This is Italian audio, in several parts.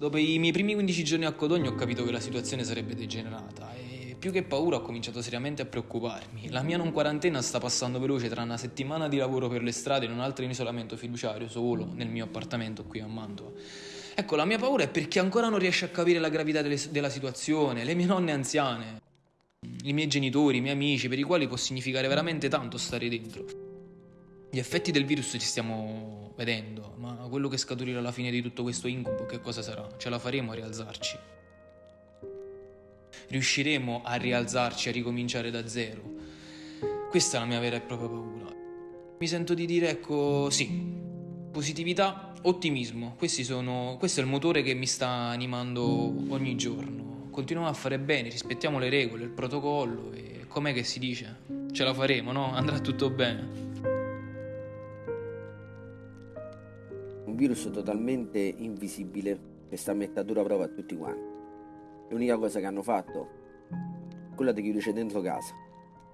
Dopo i miei primi 15 giorni a Codogno ho capito che la situazione sarebbe degenerata e più che paura ho cominciato seriamente a preoccuparmi. La mia non quarantena sta passando veloce tra una settimana di lavoro per le strade e un altro in isolamento fiduciario solo nel mio appartamento qui a Mantova. Ecco, la mia paura è perché ancora non riesce a capire la gravità delle, della situazione, le mie nonne anziane, i miei genitori, i miei amici, per i quali può significare veramente tanto stare dentro. Gli effetti del virus ci stiamo vedendo, ma quello che scaturirà alla fine di tutto questo incubo che cosa sarà? Ce la faremo a rialzarci? Riusciremo a rialzarci, a ricominciare da zero? Questa è la mia vera e propria paura. Mi sento di dire, ecco, sì, positività, ottimismo. Sono, questo è il motore che mi sta animando ogni giorno. Continuiamo a fare bene, rispettiamo le regole, il protocollo e com'è che si dice? Ce la faremo, no? Andrà tutto bene. Virus totalmente invisibile che sta a a dura prova a tutti quanti. L'unica cosa che hanno fatto quella di chiuderci dentro casa,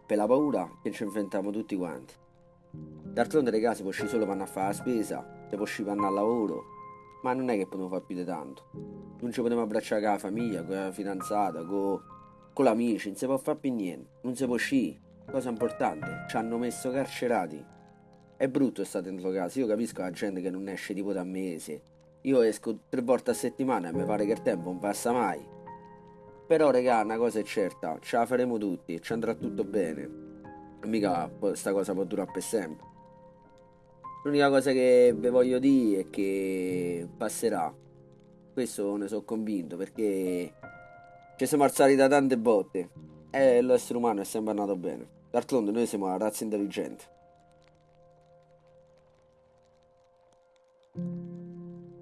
per la paura che ci inventiamo tutti quanti. D'altronde le case può solo vanno a fare la spesa, se può vanno al lavoro, ma non è che possiamo fare più di tanto. Non ci potremo abbracciare con la famiglia, con la fidanzata, con, con l'amici, non si può fare più niente, non si può uscire. Cosa importante, ci hanno messo carcerati è brutto stare dentro casa, io capisco la gente che non esce tipo da mesi. Io esco tre volte a settimana e mi pare che il tempo non passa mai. Però regà, una cosa è certa, ce la faremo tutti, ci andrà tutto bene. Mica questa cosa può durare per sempre. L'unica cosa che vi voglio dire è che passerà. Questo ne sono convinto perché ci siamo alzati da tante botte e l'essere umano è sempre andato bene. D'altronde noi siamo una razza intelligente.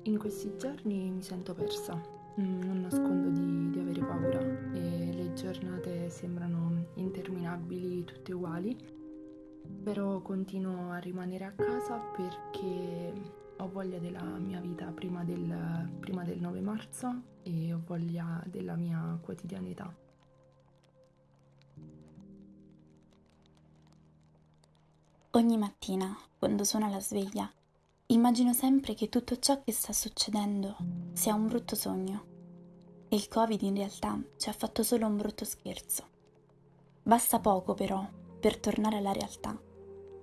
In questi giorni mi sento persa, mm, non nascondo di, di, avere paura. E le giornate sembrano interminabili, tutte uguali, però continuo a rimanere a casa perché ho voglia della mia vita prima del, prima del 9 marzo e ho voglia della mia quotidianità. Ogni mattina, quando suona la sveglia, Immagino sempre che tutto ciò che sta succedendo sia un brutto sogno e il Covid in realtà ci ha fatto solo un brutto scherzo. Basta poco però per tornare alla realtà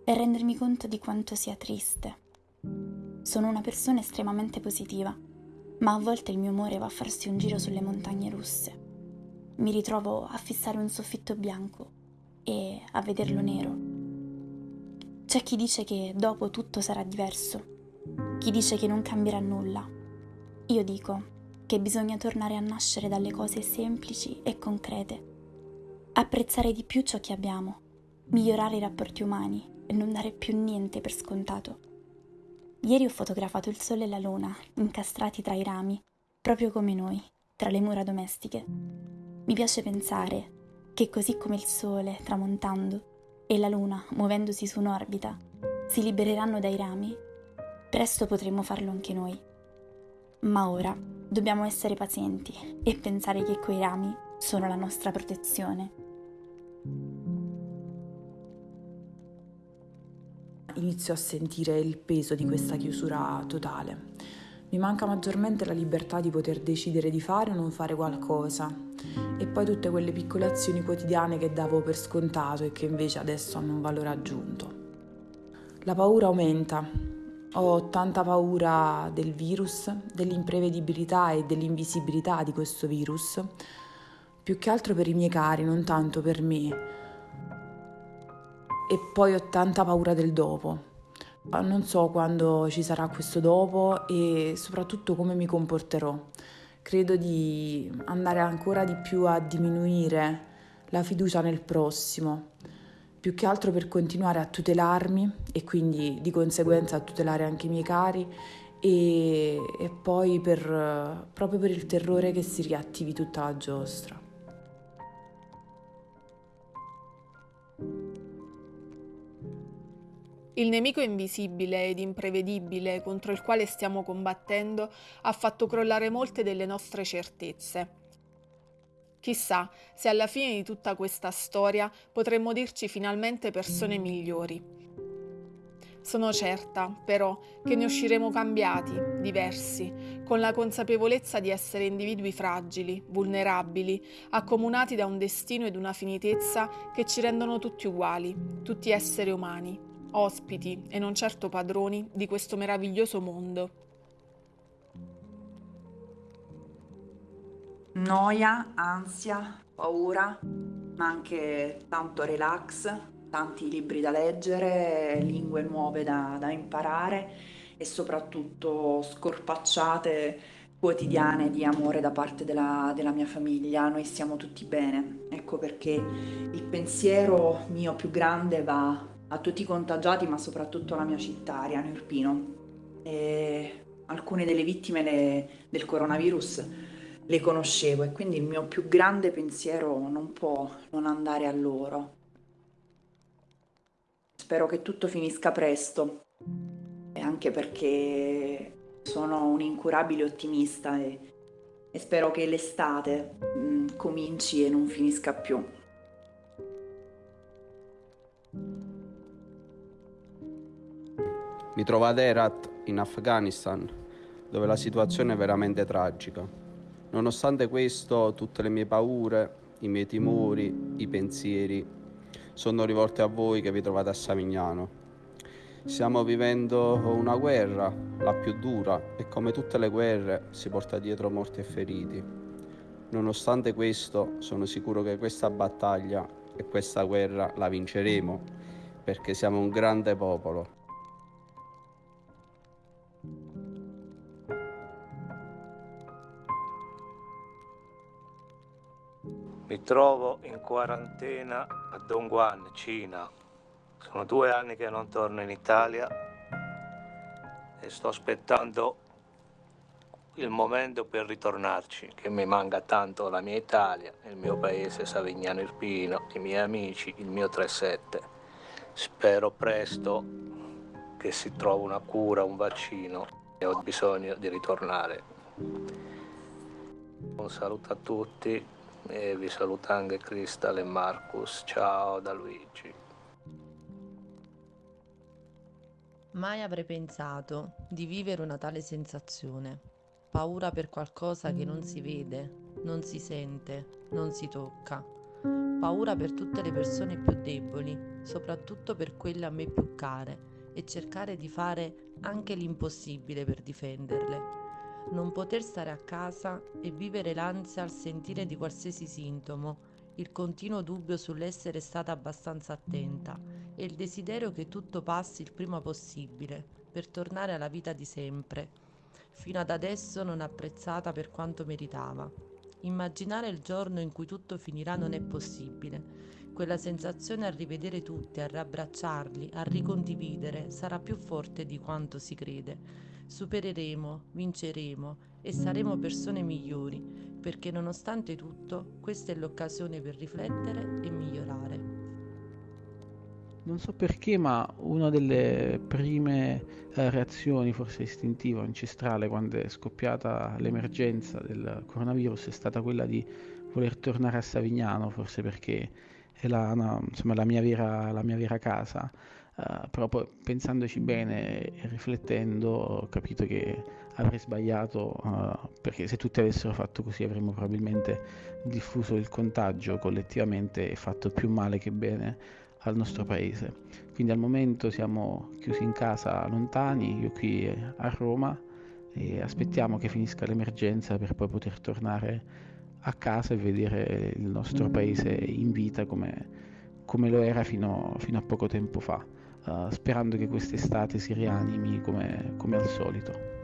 e rendermi conto di quanto sia triste. Sono una persona estremamente positiva, ma a volte il mio umore va a farsi un giro sulle montagne russe. Mi ritrovo a fissare un soffitto bianco e a vederlo nero. C'è chi dice che dopo tutto sarà diverso, chi dice che non cambierà nulla. Io dico che bisogna tornare a nascere dalle cose semplici e concrete, apprezzare di più ciò che abbiamo, migliorare i rapporti umani e non dare più niente per scontato. Ieri ho fotografato il sole e la luna incastrati tra i rami, proprio come noi, tra le mura domestiche. Mi piace pensare che così come il sole tramontando e la luna muovendosi su un'orbita si libereranno dai rami Presto potremo farlo anche noi. Ma ora dobbiamo essere pazienti e pensare che quei rami sono la nostra protezione. Inizio a sentire il peso di questa chiusura totale. Mi manca maggiormente la libertà di poter decidere di fare o non fare qualcosa e poi tutte quelle piccole azioni quotidiane che davo per scontato e che invece adesso hanno un valore aggiunto. La paura aumenta ho tanta paura del virus, dell'imprevedibilità e dell'invisibilità di questo virus, più che altro per i miei cari, non tanto per me. E poi ho tanta paura del dopo. Non so quando ci sarà questo dopo e soprattutto come mi comporterò. Credo di andare ancora di più a diminuire la fiducia nel prossimo più che altro per continuare a tutelarmi e quindi di conseguenza a tutelare anche i miei cari e, e poi per, proprio per il terrore che si riattivi tutta la giostra. Il nemico invisibile ed imprevedibile contro il quale stiamo combattendo ha fatto crollare molte delle nostre certezze. Chissà se alla fine di tutta questa storia potremmo dirci finalmente persone migliori. Sono certa, però, che ne usciremo cambiati, diversi, con la consapevolezza di essere individui fragili, vulnerabili, accomunati da un destino ed una finitezza che ci rendono tutti uguali, tutti esseri umani, ospiti e non certo padroni di questo meraviglioso mondo. Noia, ansia, paura, ma anche tanto relax, tanti libri da leggere, lingue nuove da, da imparare e soprattutto scorpacciate quotidiane di amore da parte della, della, mia famiglia. Noi stiamo tutti bene. Ecco perché il pensiero mio più grande va a tutti i contagiati, ma soprattutto alla mia città, Ariano Irpino. E alcune delle vittime le, del coronavirus le conoscevo e quindi il mio più grande pensiero non può non andare a loro. Spero che tutto finisca presto, anche perché sono un incurabile ottimista e, e spero che l'estate mh, mm, cominci e non finisca più. Mi trovo ad Herat, in Afghanistan, dove la situazione è veramente tragica. Nonostante questo, tutte le mie paure, i miei timori, i pensieri sono rivolte a voi che vi trovate a Savignano. Stiamo vivendo una guerra, la più dura, e come tutte le guerre si porta dietro morti e feriti. Nonostante questo, sono sicuro che questa battaglia e questa guerra la vinceremo, perché siamo un grande popolo Mi trovo in quarantena a Dongguan, Cina. Sono due anni che non torno in Italia e sto aspettando il momento per ritornarci, che mi manca tanto la mia Italia, il mio paese Savignano Irpino, i miei amici, il mio 37. Spero presto che si trovi una cura, un vaccino e ho bisogno di ritornare. Un saluto a tutti e vi saluta anche Crystal e Marcus. Ciao da Luigi. Mai avrei pensato di vivere una tale sensazione. Paura per qualcosa che non si vede, non si sente, non si tocca. Paura per tutte le persone più deboli, soprattutto per quelle a me più care, e cercare di fare anche l'impossibile per difenderle non poter stare a casa e vivere l'ansia al sentire di qualsiasi sintomo, il continuo dubbio sull'essere stata abbastanza attenta e il desiderio che tutto passi il prima possibile per tornare alla vita di sempre, fino ad adesso non apprezzata per quanto meritava. Immaginare il giorno in cui tutto finirà non è possibile. Quella sensazione a rivedere tutti, a riabbracciarli, a ricondividere, sarà più forte di quanto si crede supereremo, vinceremo e saremo persone migliori, perché nonostante tutto questa è l'occasione per riflettere e migliorare. Non so perché, ma una delle prime eh, reazioni, forse istintiva, ancestrale, quando è scoppiata l'emergenza del coronavirus è stata quella di voler tornare a Savignano, forse perché è la, no, insomma, la, mia vera, la mia vera casa. Uh, pensandoci bene e riflettendo ho capito che avrei sbagliato uh, perché se tutti avessero fatto così avremmo probabilmente diffuso il contagio collettivamente e fatto più male che bene al nostro paese. Quindi al momento siamo chiusi in casa lontani, io qui a Roma e aspettiamo che finisca l'emergenza per poi poter tornare a casa e vedere il nostro paese in vita come, come lo era fino, fino a poco tempo fa uh, sperando che quest'estate si rianimi come, come al solito.